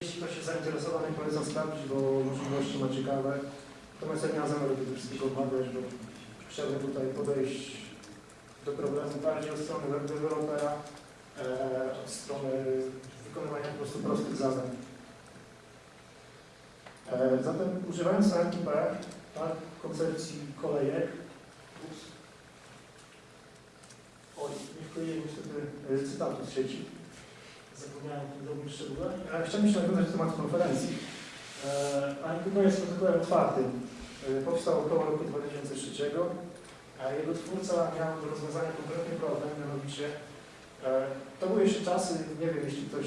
Jeśli ktoś jest zainteresowany, polecam sprawdzić, bo możliwości ma ciekawe. Natomiast ja nie mam zamiaru tego wszystkiego omawiać, bo chciałbym tutaj podejść do problemu bardziej od strony web dewelopera, e, od strony wykonywania po prostu prostych zadań. E, zatem używając NTP, tak, koncepcji kolejek, ups, oj, nie wkleiłem niestety e, cytatu z sieci, zapomniałem o drobnym szczególe. Chciałbym jeszcze nawiązać do tematu konferencji. E, NTP jest protokołem otwartym. E, Powstał około roku 2003, a jego twórca miał do rozwiązania konkretny problem, mianowicie e, to były jeszcze czasy, nie wiem, jeśli ktoś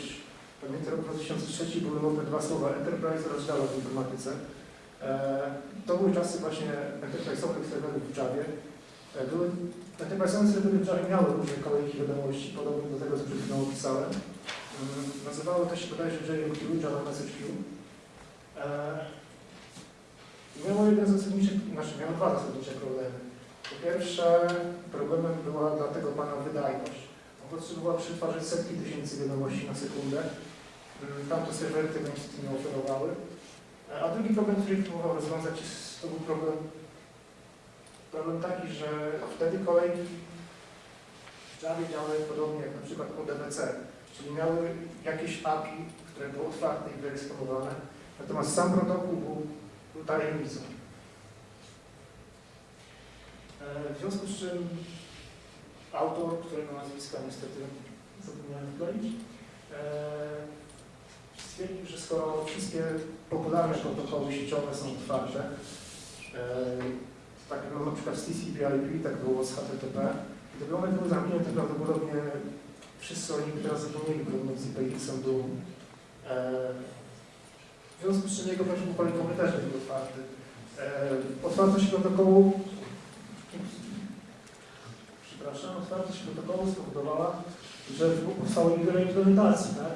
pamięta rok 2003, były modne dwa słowa Enterprise oraz Java w informatyce. To były czasy właśnie enterprise'owych serwerów w Javie. Były enterprise'owe serwery w Javie miały różne kolejki wiadomości, podobnie do tego, co przed chwilą opisałem. Nazywało to się bodajże JMQ, Java Message. E, Miało jeden z znaczy miało dwa zasadnicze problemy. Po pierwsze, problemem była dla tego pana wydajność. On potrzebował przetwarzać setki tysięcy wiadomości na sekundę. Mm, Tamte serwery tego niestety nie oferowały. E, A drugi problem, który próbował rozwiązać, to był problem, problem taki, że wtedy kolejki w Javie działały podobnie jak na przykład ODBC, czyli miały jakieś API, które było otwarte i wyeksponowane, natomiast sam protokół był, był tajemnicą. E, W związku z czym autor, którego nazwiska niestety zapomniałem wkleić, e, stwierdził, że skoro wszystkie popularne protokoły sieciowe są otwarte, e, tak było na przykład z TCP/IP, tak było z HTTP, gdyby one były zamknięte, prawdopodobnie wszyscy oni by teraz zapomnieli pomiędzy PX-em był. E, w związku z czym jego protokół kolejkowy też nie był otwarty. E, otwartość protokołu przepraszam, otwartość protokołu spowodowała, że powstało wiele implementacji, tak?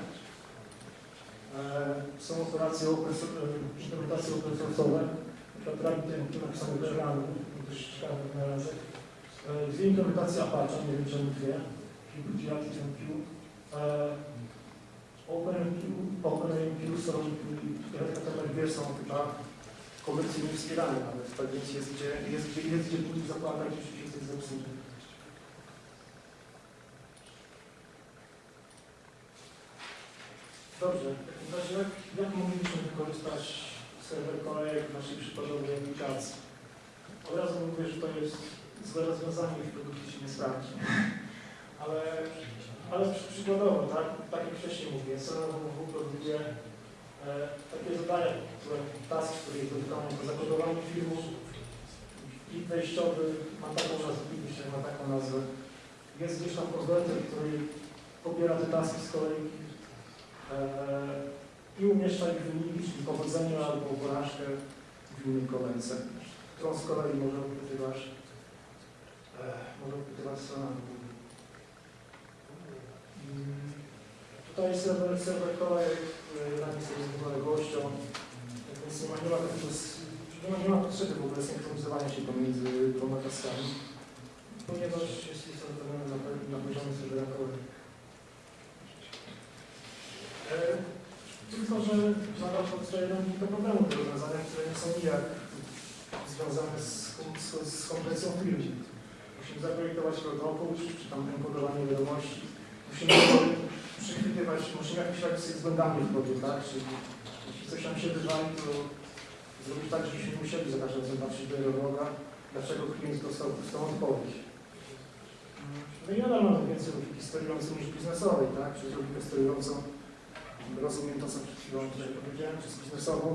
E, są operacje e, implementacje open source'owe, na przykład RabbitMQ napisane w Erlangu, dość ciekawy wynalazek. E, Dwie implementacje Apache, nie wiem czemu dwie, OpenMQ, OpenMQ, SolarMQ i Red Hat MQ są chyba komercyjnie wspierane nawet, tak więc jest gdzie, jest gdzie, jest gdzie budzi zapłatać, jeśli coś zepsuje. Dobrze, w takim razie jak, jak moglibyśmy wykorzystać serwer kolejek w naszej przykładowej aplikacji? Od razu mówię, że to jest złe rozwiązanie w produkcie się nie sprawdzi. Ale, ale przy- przykładowo, tak, tak jak wcześniej mówię, serwer www produkuje e, takie zadania, które task, który jest do wykonania po zakodowaniu filmu. Plik wejściowy ma taką nazwę, plik wejściowy ma taką nazwę. Jest gdzieś tam konwerter, który pobiera te taski z kolejki e, i umieszcza ich wyniki, czyli powodzenie albo porażkę w innej kolejce, którą z kolei może wypytywać, e, może wypytywać strona Google. Mm, Tutaj serwer, serwer radzi sobie z niepodległością, tak więc nie ma, nie ma, nie ma, nie ma potrzeby w ogóle synchronizowania się pomiędzy dwoma taskami, ponieważ jest zrobione na, na poziomie serwera kolejek. E, Tylko, że nadal powstaje nam kilka problemów do rozwiązania, które nie są nijak związane z, z, z kompresją filmu. Musimy zaprojektować protokół, czy tam enkodowanie wiadomości. Musimy przechwytywać, musimy jakieś radzić sobie z błędami w kodzie, tak? Czyli jeśli coś nam się wywali, to zrobić tak, żebyśmy musieli za każdym razem patrzeć do loga, dlaczego klient dostał pustą odpowiedź. No i nadal mamy więcej logiki sterującej niż biznesowej, tak? Przez logikę sterującą rozumiem to, co przed chwilą tutaj powiedziałem, przez biznesową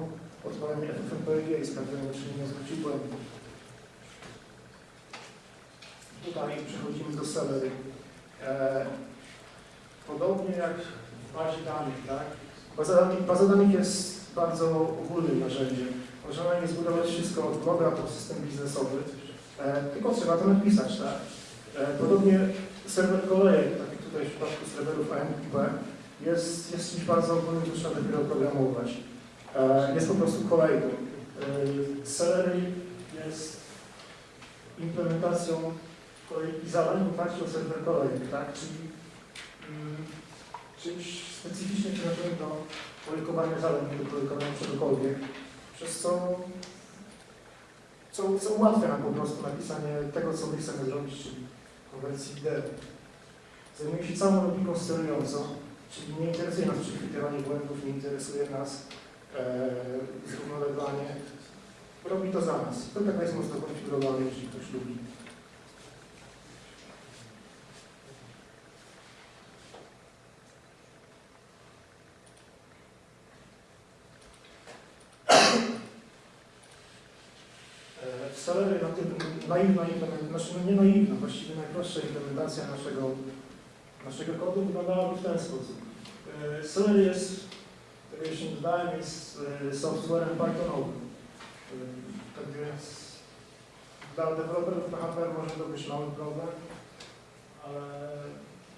odpalenie FFmpeg i sprawdzenie, czy nie zwrócił błędu. Tutaj przechodzimy do Celery. E, podobnie jak w bazie danych, tak? Baza danych, baza danych jest bardzo ogólnym narzędziem. Można nie zbudować wszystko od bloga po system biznesowy, e, tylko trzeba to napisać, tak? E, podobnie serwer kolejek, tak jak tutaj w przypadku serwerów AMQP, jest, jest czymś bardzo ogólnym, co trzeba dopiero programować. E, jest po prostu kolejką. E, Celery jest implementacją kolejki zadań w oparciu o serwer kolejek, tak? Czyli czymś specyficznie przeznaczonym do projektowania zadań, do projektowania czegokolwiek, przez co, co, co ułatwia nam po prostu napisanie tego, co my chcemy zrobić, czyli konwersji wideo. Zajmuje się całą logiką sterującą, czyli nie interesuje nas przechwytywanie błędów, nie interesuje nas e. Robi to za nas. To tak jest mocno konfigurowane, jeśli ktoś lubi. E, W Celery na tym naiwna znaczy no nie naiwna, właściwie najprostsza implementacja naszego, naszego kodu wyglądałaby w ten sposób. Celery jest, tego jeszcze nie dodałem, jest e, softwarem Pythonowym. E, Tak więc dla deweloperów PHP może to być mały problem, ale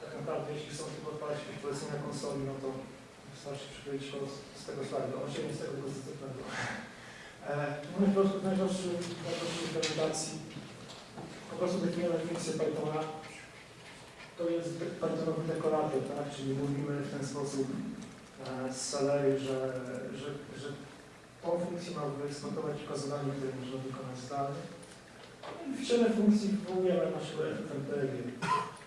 tak naprawdę jeśli chcą tylko odpalić jakieś polecenia konsoli, no to wystarczy przykryć kod z tego slajdu, on z tego pozytywnego. W najprostszej najprostszej implementacji po prostu definiujemy funkcję Pythona. To jest Pythonowy dekorator, tak? Czyli mówimy w ten sposób e, z Salery, że, że, że tą funkcję ma wyeksportować tylko zadanie, które można wykonać zdalnie. No I w ciele funkcji wywołujemy naszego FMPG.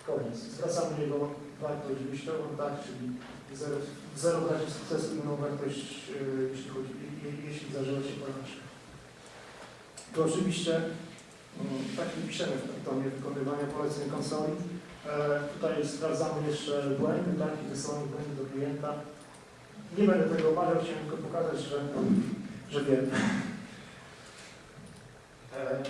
Koniec. Zwracamy jego wartość wyjściową, tak? Czyli zero, zero w razie sukcesu, inną wartość, e, jeśli chodzi, je, jeśli zdarzyła się porażka. To oczywiście mm, tak nie piszemy w Pythonie wykonywania poleceń konsoli. E, tutaj sprawdzamy jeszcze błędy, tak, i wysyłamy błędy do klienta. Nie będę tego omawiał, chciałem tylko pokazać, że, że wiem. E,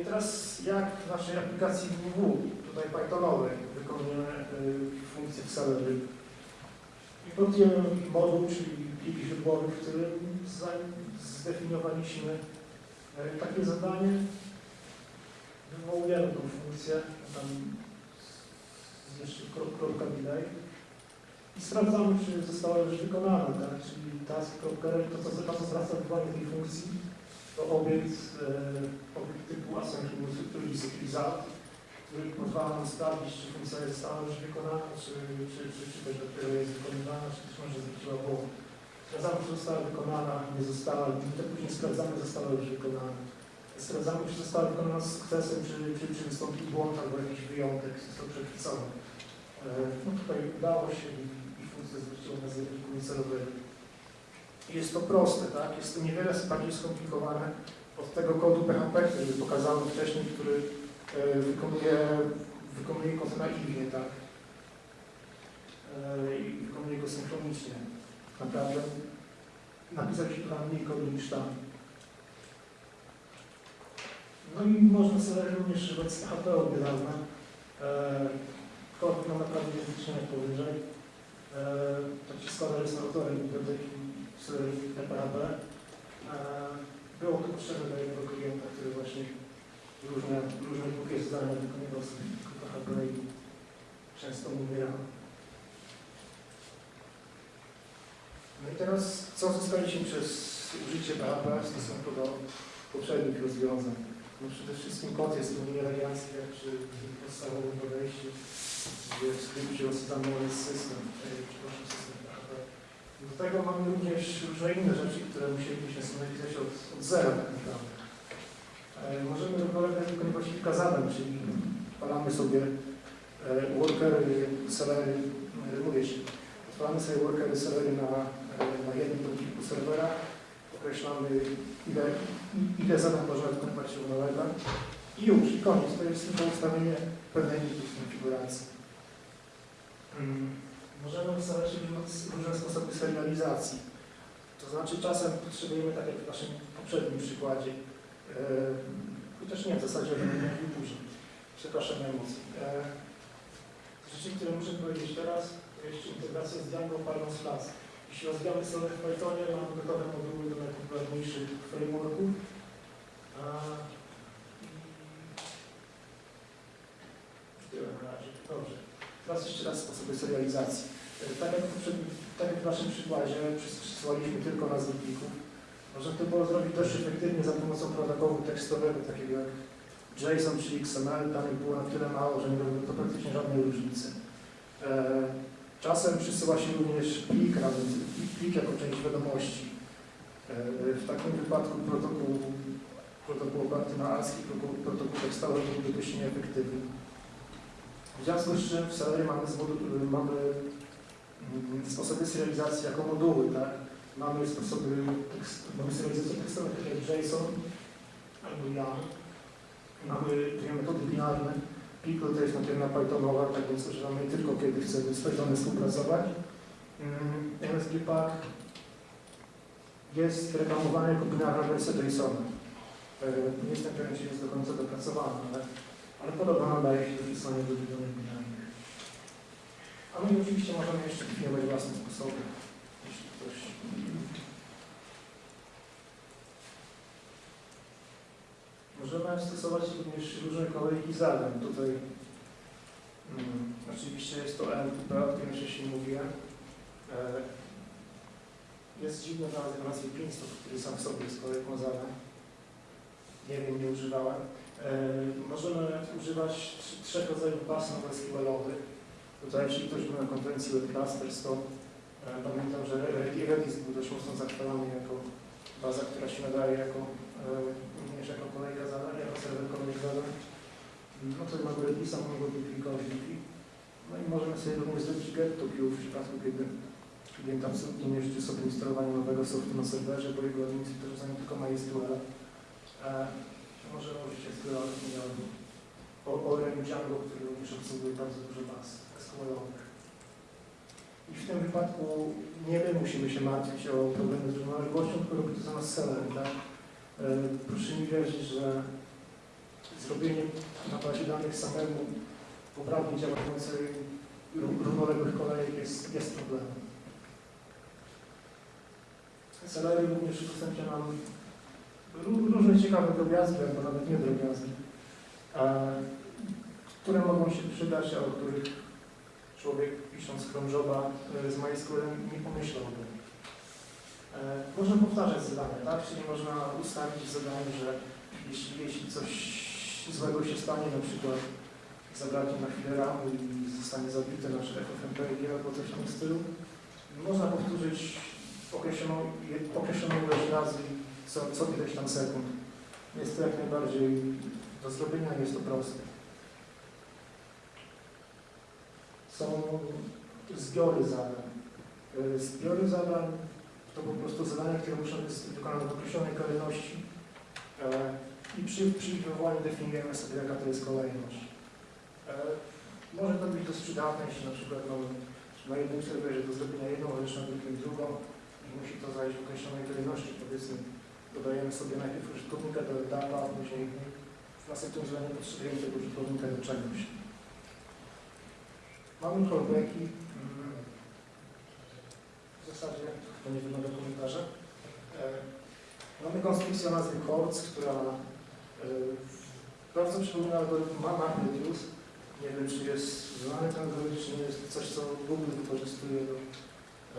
I teraz jak w naszej aplikacji WW, tutaj Pythonowej, wykonujemy y, funkcję w Celery. Importujemy moduł, czyli plik źródłowy, w którym zdefiniowaliśmy e, takie zadanie. Wywołujemy tą funkcję, tam jeszcze kro- kropka delay i sprawdzamy, czy została już wykonana, tak? czyli task.rel, to co, to co zwraca uwagę tej funkcji, to obiekt, e, obiekt typu asynchronous result, który pozwala nam sprawdzić, czy funkcja została już wykonana, czy, czy, czy, czy też dopiero jest wykonywana, czy też może zwróciła błąd. Sprawdzamy, czy została wykonana, nie została, to później sprawdzamy, została już wykonana. Sprawdzamy, czy została wykonana z sukcesem, czy, czy, czy wystąpił błąd albo jakiś wyjątek został przechwycony. E, No tutaj udało się i, i funkcja zwróciła nas z wyniku celowego. Jest to proste, tak? Jest to niewiele bardziej skomplikowane od tego kodu PHP, który pokazałem wcześniej, który wykonuje, wykonuje kod naiwnie, tak? E, I wykonuje go synchronicznie. Naprawdę napisać się tam mniej kodu niż tam. No i można sobie również używać z PHP od niedawna. E, Kod ma naprawdę wytyczenie powyżej. E, Tak się składa, że jestem autorem biblioteki serii PHP. Było to potrzebne dla jednego klienta, który właśnie różne, różne głupie zadania wykonywał sobie PHP i często umierał. No i teraz, co zyskaliśmy przez użycie PHP w stosunku do poprzednich rozwiązań? No przede wszystkim kod jest mniej elegancki jak przy podstawowym podejściu, gdzie w skrypcie osadzamy jest system, e, przepraszam, system PHP. Do tego mamy również różne inne rzeczy, które musielibyśmy napisać od, od zera tak naprawdę. E, Możemy równolegle wykonywać kilka zadań, czyli odpalamy sobie e, workery, celery, e, mówię się, odpalamy sobie workery, celery na, na jednym podniku serwera, określamy ile, ile zadań można wykonywać równolegle i już, i koniec. To jest tylko ustawienie pewnej liczby konfiguracji. Mm. Możemy ustawiać różne- sposoby serializacji. To znaczy czasem potrzebujemy, tak jak w naszym poprzednim przykładzie, chociaż nie, w zasadzie będę mówił później. Przepraszam na emocje. E, rzeczy, które muszę powiedzieć teraz, to jeszcze integracja z Django Parlons Class. Jeśli rozwijamy stronę w Pythonie, mamy gotowe moduły do najpopularniejszych frameworków. I tyle na razie. Dobrze. Teraz jeszcze raz sposoby serializacji. E, Tak jak, w tak jak w naszym przykładzie przys- przysłaliśmy tylko nazwy plików, można to było zrobić dość efektywnie za pomocą protokołu tekstowego, takiego jak JSON czy XML. Danych było na tyle mało, że nie robiło to praktycznie żadnej różnicy. E, Czasem przysyła się również plik, plik jako część wiadomości. E, W takim wypadku protokół, protokół oparty na ASCII, protokół, tekstowy byłby dość nieefektywny. W związku z czym w Celery mamy, mamy mm, sposoby serializacji jako moduły, tak? Mamy sposoby, mamy serializację tekstową, tak jak JSON albo YAML. Mamy dwie metody binarne. Pickle to jest materia Pythonowa, tak więc używamy tylko kiedy chcemy z Pythonem współpracować. Mm, MSGPAC jest reklamowany jako binarna wersja JSON. Nie jestem pewien, czy jest do końca dopracowana, ale, ale podobno nadaje się do pisania do binarnych. A my oczywiście możemy jeszcze definiować własne sposoby, jeśli ktoś Możemy stosować również różne kolejki zadań. Tutaj mm, oczywiście jest to MQP, o którym wcześniej mówiłem. E, jest dziwny znalazek o nazwie Pinstop, który sam w sobie jest kolejką zadań. Nie wiem, nie używałem. E, możemy używać tr- trzech rodzajów baz NoSQL-owych. Tutaj, jeśli ktoś był na konferencji Web to e, pamiętam, że Redis był dość mocno zachwalany jako baza, która się nadaje jako e, również jako kolejka zadań, jako serwer kolejek zadań. No to mamy Redisa, mamy duplikować Wiki. No i możemy sobie również zrobić get to queue w przypadku, kiedy klient absolutnie nie życzy sobie instalowania nowego softu na serwerze, bo jego administrator znają tylko MySQL. E, możemy użyć SQL albo Orem Django, który również obsługuje bardzo dużo baz SQL-owych. I w tym wypadku nie my musimy się martwić o problemy z równoległością, tylko robi to za nas seller, tak? E, Proszę mi wierzyć, że zrobienie na bazie danych samemu poprawnie działającej równoległych kolejek jest, jest problemem. Celery również udostępnia nam ró- różne ciekawe drobiazgi, albo nawet nie drobiazgi, e, które mogą się przydać, a o których człowiek pisząc Joba e, z MySQL nie pomyślałby. E, Można powtarzać zadania, tak? Czyli można ustawić w zadaniu, że jeśli, jeśli coś złego się stanie, na przykład zabraknie na chwilę ramu i zostanie zabity nasz FFmpeg albo coś w tym stylu, można powtórzyć określoną, określoną ilość razy co, co ileś tam sekund. Jest to jak najbardziej do zrobienia, jest to proste. Są zbiory zadań. E, Zbiory zadań to po prostu zadania, które muszą być wykonane w określonej kolejności e, i przy, przy wywołaniu definiujemy sobie, jaka to jest kolejność. E, Może to być dość przydatne, jeśli na przykład mamy na jednym serwerze do zrobienia jedną rzecz, na drugim drugą i musi to zajść w określonej kolejności. Powiedzmy, dodajemy sobie najpierw użytkownika do etapa, a później w następnym zdaniu potrzebujemy tego użytkownika do czegoś. Mamy callbacki. W zasadzie to nie wymaga komentarza. E, Mamy konstrukcję o nazwie Chords, która e, bardzo przypomina algorytm Ma- MapReduce. Nie wiem, czy jest znany ten algorytm, czy nie jest coś, co Google wykorzystuje do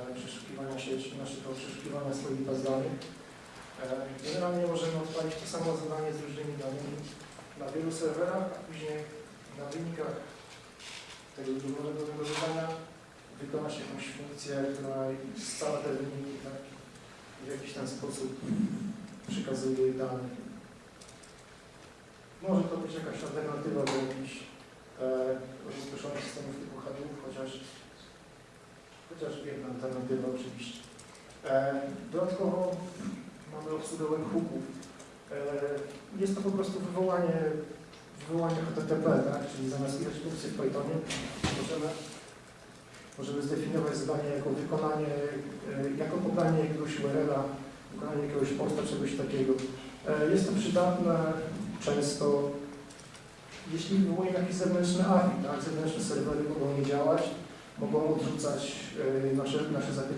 e, przeszukiwania sieci, naszego przeszukiwania swoich baz danych. E, Generalnie możemy odpalić to samo zadanie z różnymi danymi na wielu serwerach, a później na wynikach tego drugego zadania wykona się jakąś funkcję, która scala te wyniki tak, i w jakiś ten sposób przekazuje dane. Może to być jakaś alternatywa do jakichś rozproszonych systemów typu Hadoop, chociaż, chociaż jedna alternatywa oczywiście. E, dodatkowo mamy obsługę webhooków. E, jest to po prostu wywołanie, wywołanie HTTP, tak? czyli zamiast ilość funkcji w Pythonie możemy, możemy zdefiniować zadanie jako wykonanie, e, jako podanie jakiegoś URL-a, wykonanie jakiegoś posta, czegoś takiego. Jest to przydatne często, jeśli wywołuje jakiś zewnętrzny API, tak? zewnętrzne serwery mogą nie działać, mogą odrzucać e, nasze, nasze zapytania.